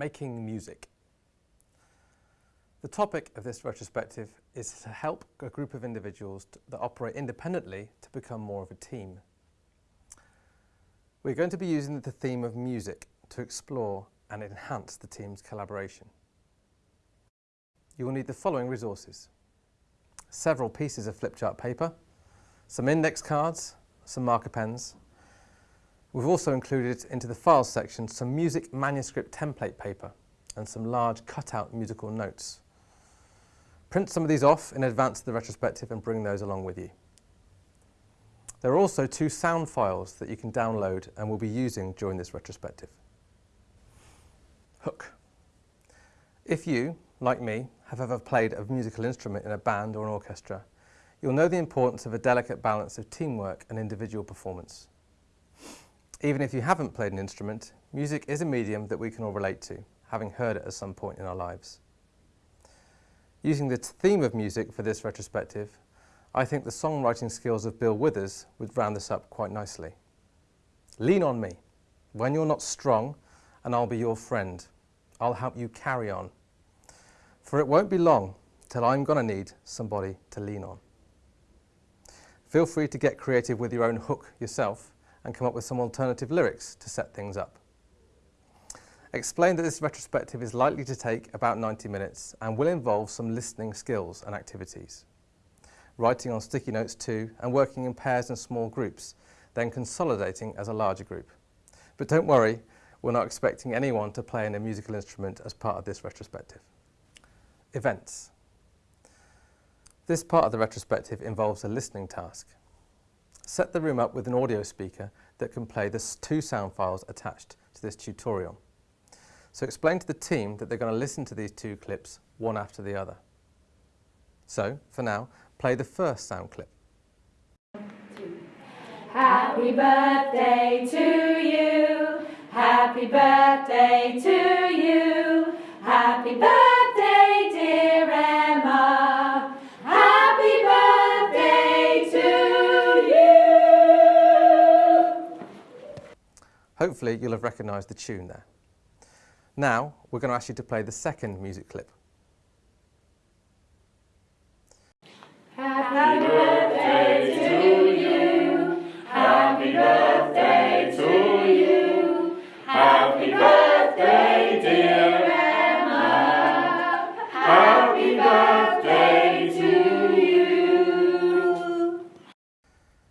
making music. The topic of this retrospective is to help a group of individuals that operate independently to become more of a team. We're going to be using the theme of music to explore and enhance the team's collaboration. You will need the following resources. Several pieces of flip chart paper, some index cards, some marker pens. We've also included into the files section some music manuscript template paper and some large cutout musical notes. Print some of these off in advance of the retrospective and bring those along with you. There are also two sound files that you can download and will be using during this retrospective. Hook. If you, like me, have ever played a musical instrument in a band or an orchestra, you'll know the importance of a delicate balance of teamwork and individual performance. Even if you haven't played an instrument, music is a medium that we can all relate to, having heard it at some point in our lives. Using the theme of music for this retrospective, I think the songwriting skills of Bill Withers would round this up quite nicely. Lean on me. When you're not strong, and I'll be your friend. I'll help you carry on. For it won't be long till I'm to need somebody to lean on. Feel free to get creative with your own hook yourself and come up with some alternative lyrics to set things up. Explain that this retrospective is likely to take about 90 minutes and will involve some listening skills and activities. Writing on sticky notes too and working in pairs and small groups, then consolidating as a larger group. But don't worry, we're not expecting anyone to play in a musical instrument as part of this retrospective. Events. This part of the retrospective involves a listening task. Set the room up with an audio speaker that can play the two sound files attached to this tutorial. So explain to the team that they're going to listen to these two clips one after the other. So, for now, play the first sound clip. Happy birthday to you. Happy birthday to you. Happy birthday, Hopefully you'll have recognised the tune there. Now, we're going to ask you to play the second music clip. Happy birthday to you. Happy birthday to you. Happy birthday, dear Emma. Happy birthday to you.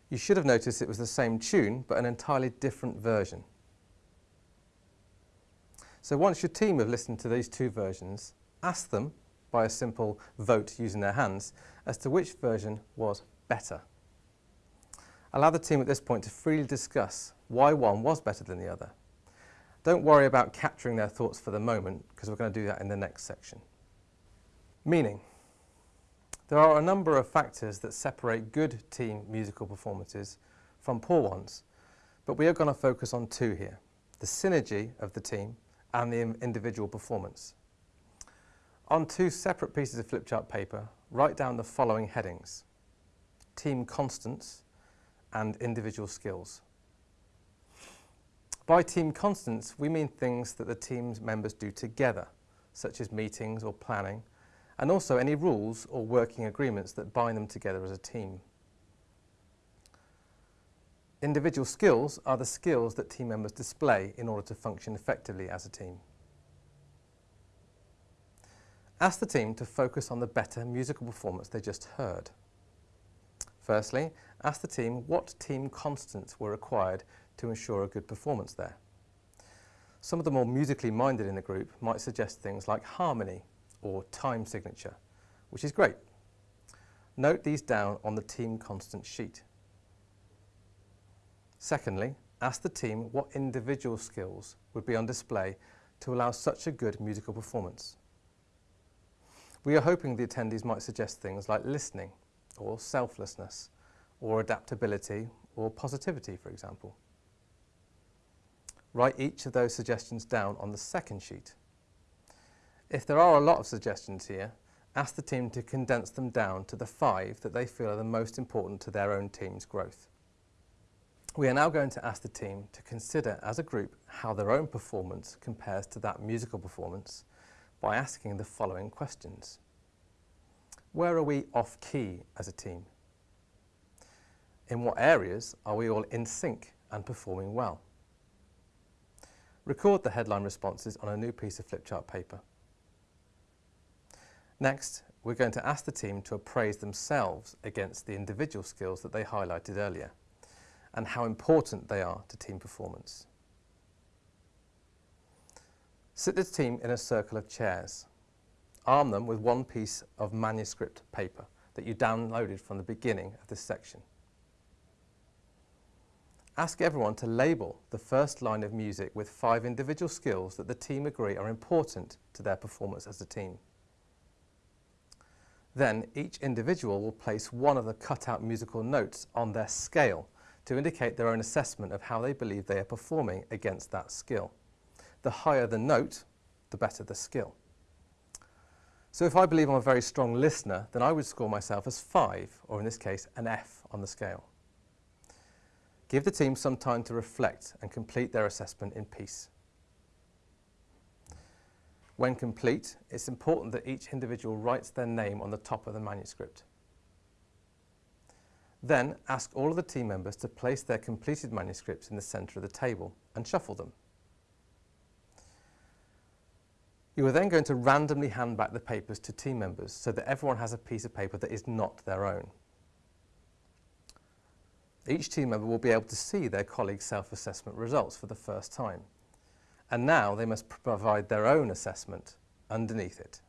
You should have noticed it was the same tune, but an entirely different version. So once your team have listened to these two versions, ask them, by a simple vote using their hands, as to which version was better. Allow the team at this point to freely discuss why one was better than the other. Don't worry about capturing their thoughts for the moment, because we're going to do that in the next section. Meaning. There are a number of factors that separate good team musical performances from poor ones, but we are going to focus on two here. The synergy of the team and the individual performance. On two separate pieces of flip chart paper, write down the following headings. Team constants and individual skills. By team constants, we mean things that the team's members do together, such as meetings or planning, and also any rules or working agreements that bind them together as a team. Individual skills are the skills that team members display in order to function effectively as a team. Ask the team to focus on the better musical performance they just heard. Firstly, ask the team what team constants were required to ensure a good performance there. Some of the more musically minded in the group might suggest things like harmony or time signature, which is great. Note these down on the team constant sheet. Secondly, ask the team what individual skills would be on display to allow such a good musical performance. We are hoping the attendees might suggest things like listening, or selflessness, or adaptability, or positivity, for example. Write each of those suggestions down on the second sheet. If there are a lot of suggestions here, ask the team to condense them down to the five that they feel are the most important to their own team's growth. We are now going to ask the team to consider as a group how their own performance compares to that musical performance by asking the following questions. Where are we off key as a team? In what areas are we all in sync and performing well? Record the headline responses on a new piece of flipchart paper. Next, we're going to ask the team to appraise themselves against the individual skills that they highlighted earlier and how important they are to team performance. Sit the team in a circle of chairs. Arm them with one piece of manuscript paper that you downloaded from the beginning of this section. Ask everyone to label the first line of music with five individual skills that the team agree are important to their performance as a team. Then each individual will place one of the cut-out musical notes on their scale to indicate their own assessment of how they believe they are performing against that skill. The higher the note, the better the skill. So if I believe I'm a very strong listener, then I would score myself as 5, or in this case, an F on the scale. Give the team some time to reflect and complete their assessment in peace. When complete, it's important that each individual writes their name on the top of the manuscript. Then ask all of the team members to place their completed manuscripts in the centre of the table and shuffle them. You are then going to randomly hand back the papers to team members so that everyone has a piece of paper that is not their own. Each team member will be able to see their colleagues' self-assessment results for the first time. And now they must provide their own assessment underneath it.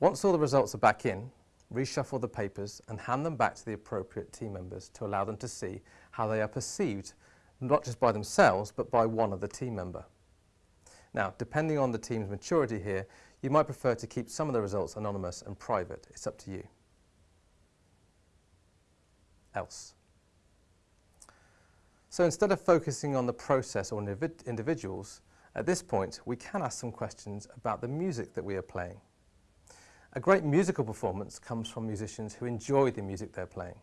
Once all the results are back in, reshuffle the papers and hand them back to the appropriate team members to allow them to see how they are perceived, not just by themselves, but by one other team member. Now, depending on the team's maturity here, you might prefer to keep some of the results anonymous and private. It's up to you. Else. So instead of focusing on the process or individuals, at this point we can ask some questions about the music that we are playing. A great musical performance comes from musicians who enjoy the music they're playing.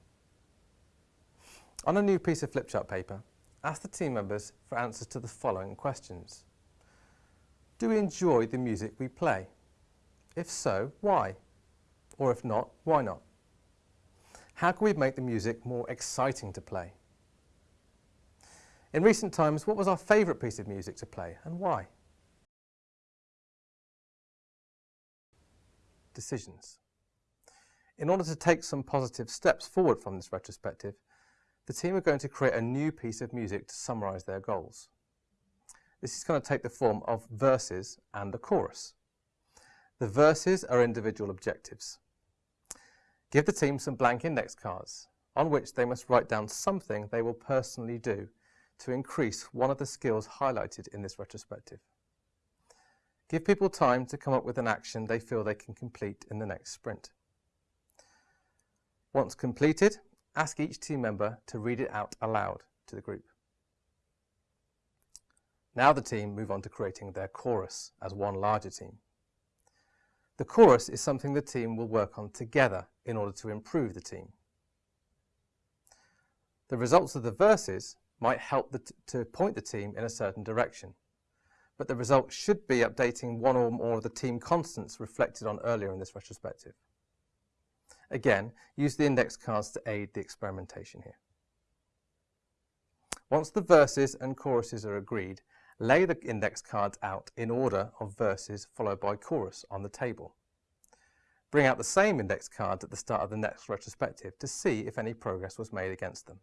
On a new piece of flipchart paper, ask the team members for answers to the following questions. Do we enjoy the music we play? If so, why? Or if not, why not? How can we make the music more exciting to play? In recent times, what was our favourite piece of music to play and why? Decisions. In order to take some positive steps forward from this retrospective, the team are going to create a new piece of music to summarise their goals. This is going to take the form of verses and a chorus. The verses are individual objectives. Give the team some blank index cards on which they must write down something they will personally do to increase one of the skills highlighted in this retrospective. Give people time to come up with an action they feel they can complete in the next sprint. Once completed, ask each team member to read it out aloud to the group. Now the team move on to creating their chorus as one larger team. The chorus is something the team will work on together in order to improve the team. The results of the verses might help to point the team in a certain direction but the result should be updating one or more of the team constants reflected on earlier in this retrospective. Again, use the index cards to aid the experimentation here. Once the verses and choruses are agreed, lay the index cards out in order of verses followed by chorus on the table. Bring out the same index cards at the start of the next retrospective to see if any progress was made against them.